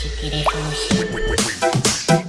ち切れそ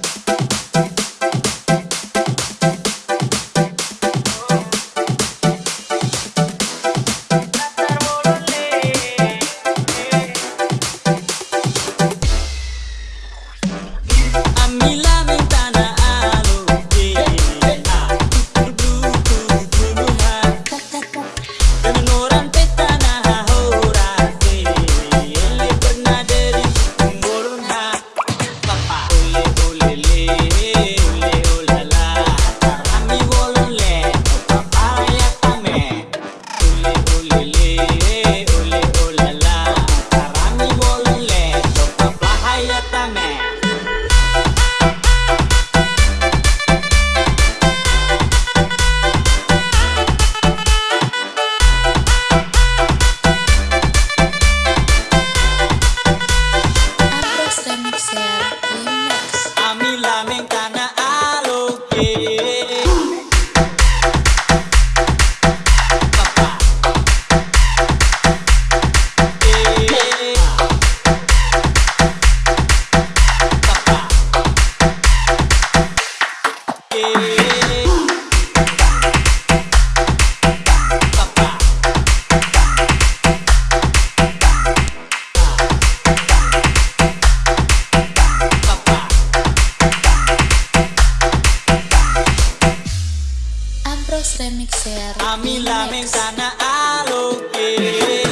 Yeah. remixear. A mí la ventana a lo que.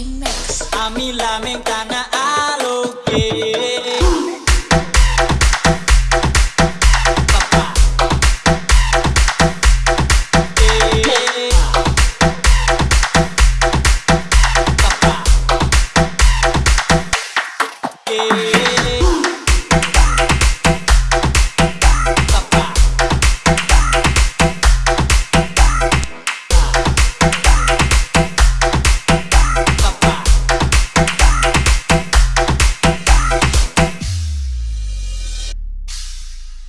Remix. A mí la me encana a lo que.